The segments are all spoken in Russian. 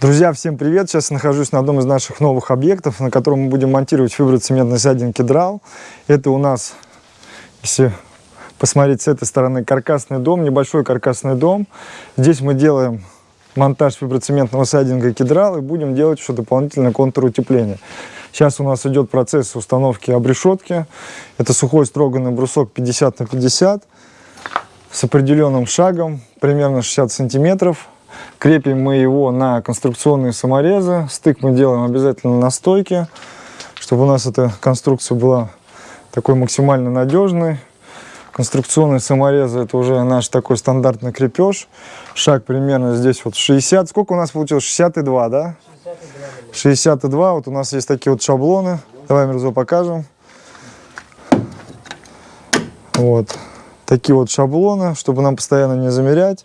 Друзья, всем привет! Сейчас я нахожусь на одном из наших новых объектов, на котором мы будем монтировать фиброцементный сайдинг кедрал. Это у нас, если посмотреть с этой стороны, каркасный дом, небольшой каркасный дом. Здесь мы делаем монтаж фиброцементного сайдинга кедрал и будем делать еще дополнительное контур утепления. Сейчас у нас идет процесс установки обрешетки. Это сухой строганный брусок 50 на 50 с определенным шагом, примерно 60 сантиметров. Крепим мы его на конструкционные саморезы. Стык мы делаем обязательно на стойке, чтобы у нас эта конструкция была такой максимально надежной. Конструкционные саморезы это уже наш такой стандартный крепеж. Шаг примерно здесь вот 60. Сколько у нас получилось? 62, да? 62. 62. Вот у нас есть такие вот шаблоны. Давай, Мирзо, покажем. Вот. Такие вот шаблоны, чтобы нам постоянно не замерять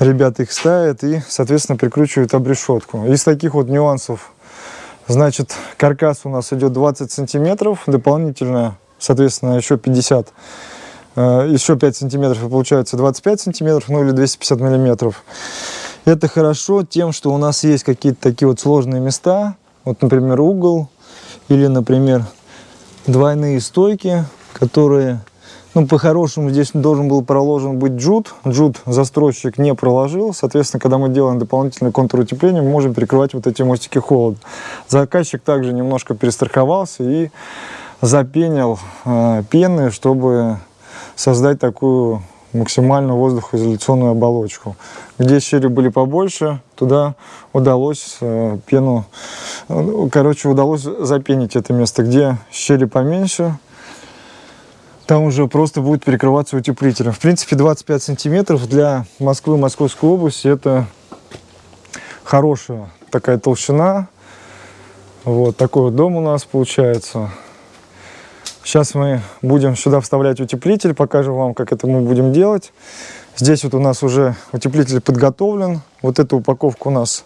ребята их ставят и, соответственно, прикручивают обрешетку. Из таких вот нюансов, значит, каркас у нас идет 20 сантиметров, дополнительно, соответственно, еще 50, э, еще 5 сантиметров, и получается 25 сантиметров, ну или 250 миллиметров. Это хорошо тем, что у нас есть какие-то такие вот сложные места, вот, например, угол, или, например, двойные стойки, которые ну, по-хорошему здесь должен был проложен быть джут. Джут застройщик не проложил. Соответственно, когда мы делаем дополнительный контур утепления, мы можем перекрывать вот эти мостики холода. Заказчик также немножко перестраховался и запенил э, пены, чтобы создать такую максимально воздухоизоляционную оболочку. Где щели были побольше, туда удалось э, пену, э, короче, удалось запенить это место. Где щели поменьше, там уже просто будет перекрываться утеплителем. В принципе, 25 сантиметров для Москвы, Московской области это хорошая такая толщина. Вот такой вот дом у нас получается. Сейчас мы будем сюда вставлять утеплитель, покажем вам, как это мы будем делать. Здесь вот у нас уже утеплитель подготовлен. Вот эта упаковка у нас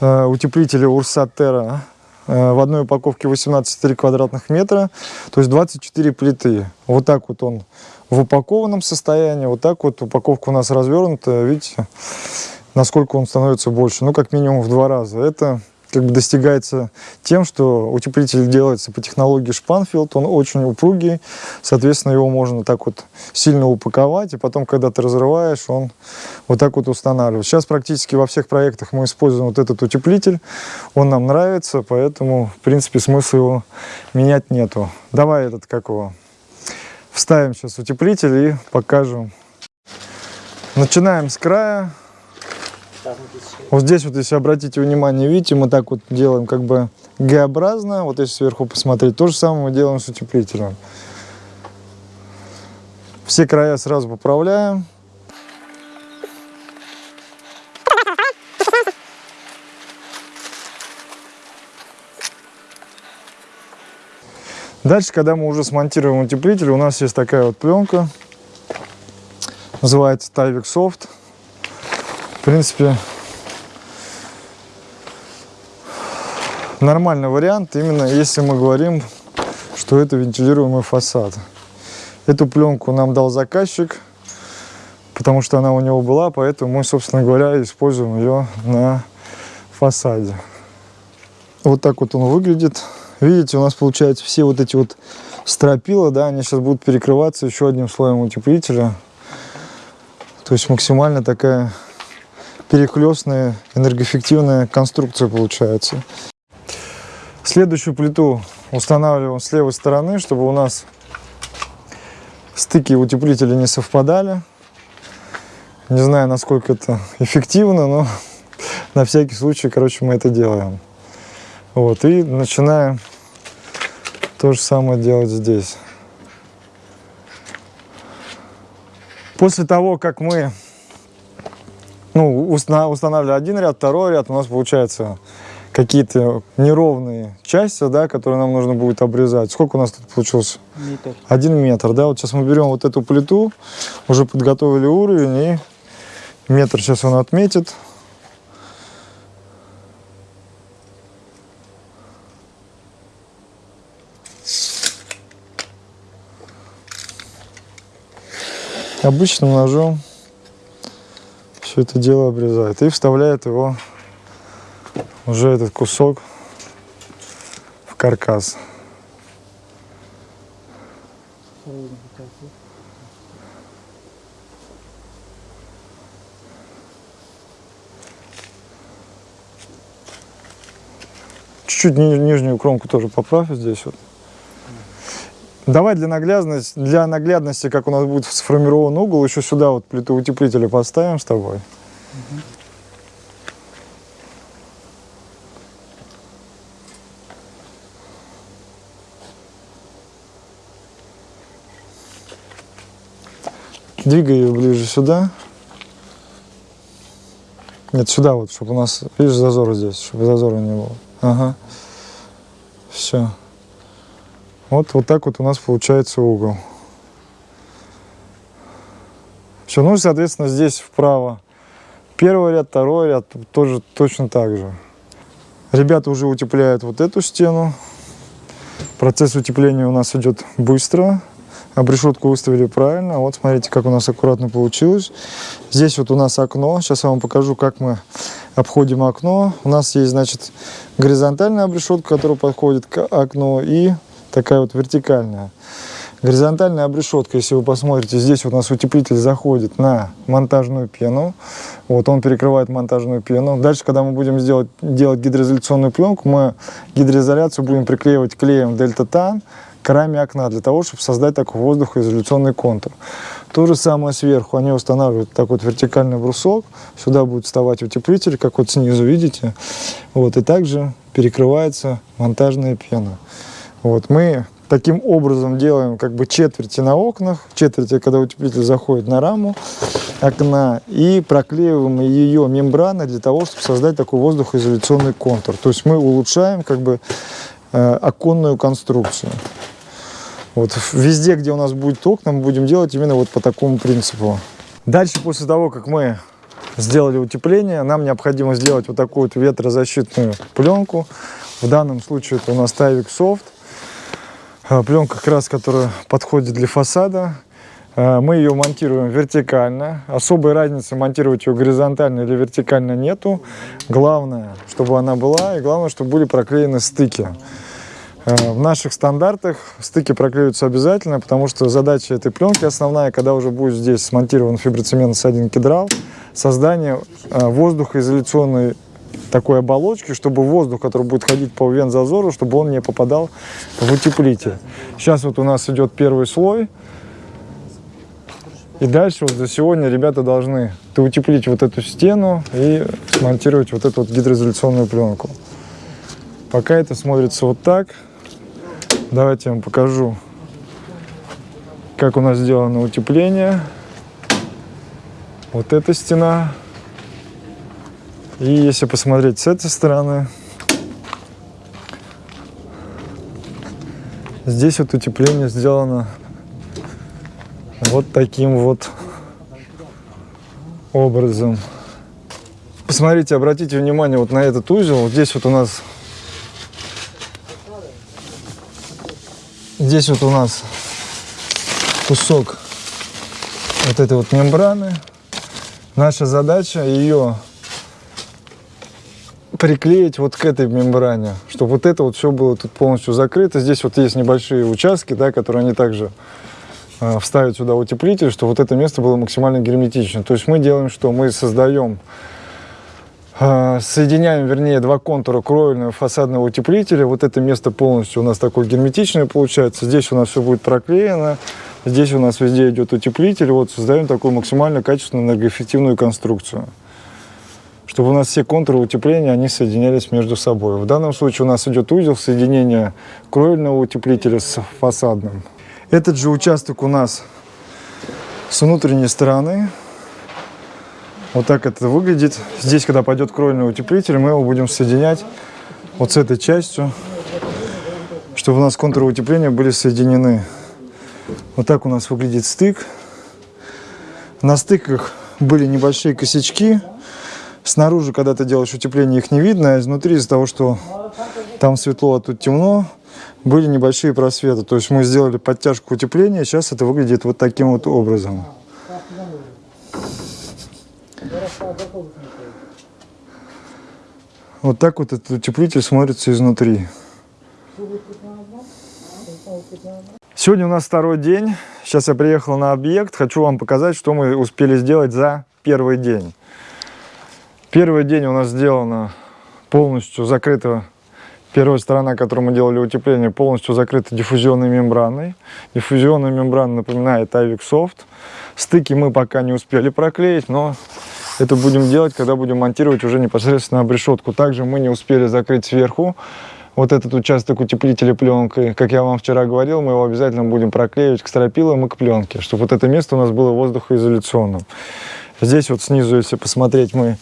э, утеплителя Урсатера в одной упаковке 18,3 квадратных метра, то есть 24 плиты. Вот так вот он в упакованном состоянии, вот так вот упаковка у нас развернута, видите, насколько он становится больше, ну как минимум в два раза. Это как бы достигается тем, что утеплитель делается по технологии Шпанфилд, он очень упругий, соответственно, его можно так вот сильно упаковать, и потом, когда ты разрываешь, он вот так вот устанавливается. Сейчас практически во всех проектах мы используем вот этот утеплитель, он нам нравится, поэтому, в принципе, смысла его менять нету. Давай этот, как его, вставим сейчас утеплитель и покажем. Начинаем с края. Вот здесь вот, если обратите внимание, видите, мы так вот делаем как бы Г-образно. Вот если сверху посмотреть, то же самое мы делаем с утеплителем. Все края сразу поправляем. Дальше, когда мы уже смонтируем утеплитель, у нас есть такая вот пленка. Называется Tyvek Soft принципе, нормальный вариант, именно если мы говорим, что это вентилируемый фасад. Эту пленку нам дал заказчик, потому что она у него была, поэтому мы, собственно говоря, используем ее на фасаде. Вот так вот он выглядит. Видите, у нас получается все вот эти вот стропила, да, они сейчас будут перекрываться еще одним слоем утеплителя. То есть максимально такая перехлестная энергоэффективная конструкция получается. Следующую плиту устанавливаем с левой стороны, чтобы у нас стыки утеплителя не совпадали. Не знаю, насколько это эффективно, но на всякий случай, короче, мы это делаем. Вот, и начинаем то же самое делать здесь. После того, как мы ну, устанавливали один ряд, второй ряд, у нас получается какие-то неровные части, да, которые нам нужно будет обрезать. Сколько у нас тут получилось? Метр. Один метр, да. Вот сейчас мы берем вот эту плиту, уже подготовили уровень, и метр сейчас он отметит. Обычным ножом все это дело обрезает и вставляет его уже этот кусок в каркас. Чуть-чуть ни- нижнюю кромку тоже поправь здесь вот. Давай для наглядности, для наглядности, как у нас будет сформирован угол, еще сюда вот плиту утеплителя поставим с тобой. Двигай ее ближе сюда. Нет, сюда вот, чтобы у нас, видишь, зазор здесь, чтобы зазора не было. Ага. Все. Вот, вот так вот у нас получается угол. Все, ну соответственно, здесь вправо первый ряд, второй ряд тоже точно так же. Ребята уже утепляют вот эту стену. Процесс утепления у нас идет быстро. Обрешетку выставили правильно. Вот смотрите, как у нас аккуратно получилось. Здесь вот у нас окно. Сейчас я вам покажу, как мы обходим окно. У нас есть, значит, горизонтальная обрешетка, которая подходит к окну, и такая вот вертикальная. Горизонтальная обрешетка, если вы посмотрите, здесь вот у нас утеплитель заходит на монтажную пену. Вот он перекрывает монтажную пену. Дальше, когда мы будем сделать, делать гидроизоляционную пленку, мы гидроизоляцию будем приклеивать клеем Дельта Тан к раме окна, для того, чтобы создать такой воздухоизоляционный контур. То же самое сверху. Они устанавливают такой вот вертикальный брусок. Сюда будет вставать утеплитель, как вот снизу видите. Вот, и также перекрывается монтажная пена. Вот, мы таким образом делаем как бы четверти на окнах, четверти, когда утеплитель заходит на раму окна, и проклеиваем ее мембраной для того, чтобы создать такой воздухоизоляционный контур. То есть мы улучшаем как бы э, оконную конструкцию. Вот везде, где у нас будет окна, мы будем делать именно вот по такому принципу. Дальше, после того, как мы сделали утепление, нам необходимо сделать вот такую вот ветрозащитную пленку. В данном случае это у нас Тайвик Софт. А, Пленка как раз, которая подходит для фасада. А, Мы ее монтируем вертикально. Особой разницы монтировать ее горизонтально или вертикально нету. Главное, чтобы она была, и главное, чтобы были проклеены стыки. А, В наших стандартах стыки проклеиваются обязательно, потому что задача этой пленки основная, когда уже будет здесь смонтирован фиброцемент с один кедрал, создание воздухоизоляционной такой оболочки, чтобы воздух, который будет ходить по вензазору, чтобы он не попадал в утеплитель. Сейчас вот у нас идет первый слой. И дальше вот за сегодня ребята должны утеплить вот эту стену и смонтировать вот эту вот гидроизоляционную пленку. Пока это смотрится вот так. Давайте я вам покажу, как у нас сделано утепление. Вот эта стена. И если посмотреть с этой стороны, здесь вот утепление сделано вот таким вот образом. Посмотрите, обратите внимание вот на этот узел. Вот здесь вот у нас здесь вот у нас кусок вот этой вот мембраны. Наша задача ее приклеить вот к этой мембране, чтобы вот это вот все было тут полностью закрыто. Здесь вот есть небольшие участки, да, которые они также э, вставят сюда утеплитель, чтобы вот это место было максимально герметично. То есть мы делаем что? Мы создаем, э, соединяем, вернее, два контура кровельного фасадного утеплителя. Вот это место полностью у нас такое герметичное получается. Здесь у нас все будет проклеено. Здесь у нас везде идет утеплитель. Вот создаем такую максимально качественную энергоэффективную конструкцию чтобы у нас все контуры утепления, они соединялись между собой. В данном случае у нас идет узел соединения кровельного утеплителя с фасадным. Этот же участок у нас с внутренней стороны. Вот так это выглядит. Здесь, когда пойдет кровельный утеплитель, мы его будем соединять вот с этой частью, чтобы у нас контуры утепления были соединены. Вот так у нас выглядит стык. На стыках были небольшие косячки. Снаружи, когда ты делаешь утепление, их не видно, а изнутри из-за того, что там светло, а тут темно, были небольшие просветы. То есть мы сделали подтяжку утепления, сейчас это выглядит вот таким вот образом. Вот так вот этот утеплитель смотрится изнутри. Сегодня у нас второй день. Сейчас я приехал на объект. Хочу вам показать, что мы успели сделать за первый день. Первый день у нас сделано полностью закрыто. Первая сторона, которую мы делали утепление, полностью закрыта диффузионной мембраной. Диффузионная мембрана напоминает Soft. Стыки мы пока не успели проклеить, но это будем делать, когда будем монтировать уже непосредственно обрешетку. Также мы не успели закрыть сверху вот этот участок утеплителя пленкой. Как я вам вчера говорил, мы его обязательно будем проклеивать к стропилам и к пленке, чтобы вот это место у нас было воздухоизоляционным. Здесь вот снизу, если посмотреть, мы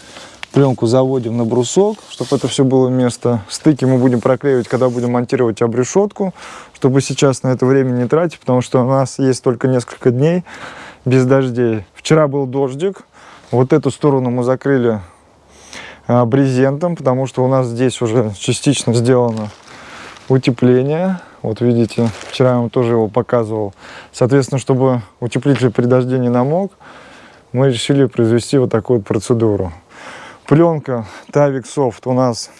пленку заводим на брусок, чтобы это все было место. Стыки мы будем проклеивать, когда будем монтировать обрешетку, чтобы сейчас на это время не тратить, потому что у нас есть только несколько дней без дождей. Вчера был дождик, вот эту сторону мы закрыли а, брезентом, потому что у нас здесь уже частично сделано утепление. Вот видите, вчера я вам тоже его показывал. Соответственно, чтобы утеплитель при дожде не намок, мы решили произвести вот такую вот процедуру. Пленка Tavik Soft у нас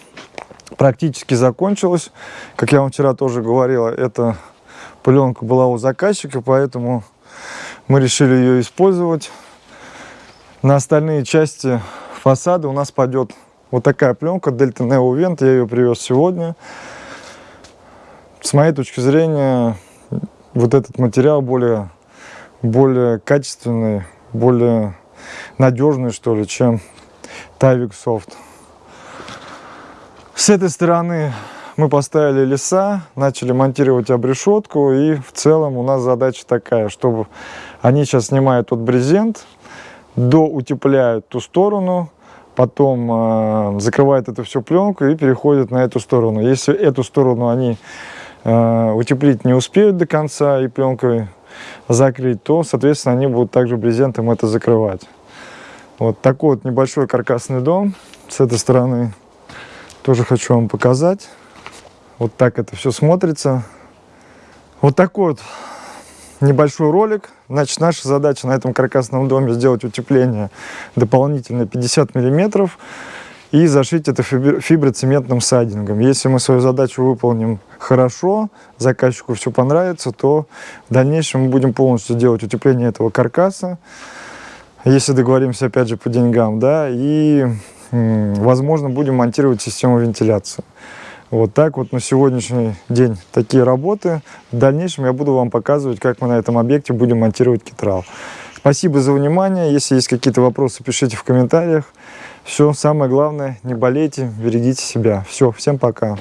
практически закончилась. Как я вам вчера тоже говорила, эта пленка была у заказчика, поэтому мы решили ее использовать. На остальные части фасада у нас пойдет вот такая пленка Delta Neo Vent. Я ее привез сегодня. С моей точки зрения, вот этот материал более, более качественный, более надежный, что ли, чем Tavik Soft. С этой стороны мы поставили леса, начали монтировать обрешетку, и в целом у нас задача такая, чтобы они сейчас снимают тот брезент, доутепляют ту сторону, потом э, закрывают эту всю пленку и переходят на эту сторону. Если эту сторону они э, утеплить не успеют до конца и пленкой закрыть, то, соответственно, они будут также брезентом это закрывать. Вот такой вот небольшой каркасный дом. С этой стороны тоже хочу вам показать. Вот так это все смотрится. Вот такой вот небольшой ролик. Значит, наша задача на этом каркасном доме сделать утепление дополнительно 50 миллиметров и зашить это фиброцементным сайдингом. Если мы свою задачу выполним хорошо, заказчику все понравится, то в дальнейшем мы будем полностью делать утепление этого каркаса если договоримся опять же по деньгам, да, и, возможно, будем монтировать систему вентиляции. Вот так вот на сегодняшний день такие работы. В дальнейшем я буду вам показывать, как мы на этом объекте будем монтировать китрал. Спасибо за внимание. Если есть какие-то вопросы, пишите в комментариях. Все, самое главное, не болейте, берегите себя. Все, всем пока.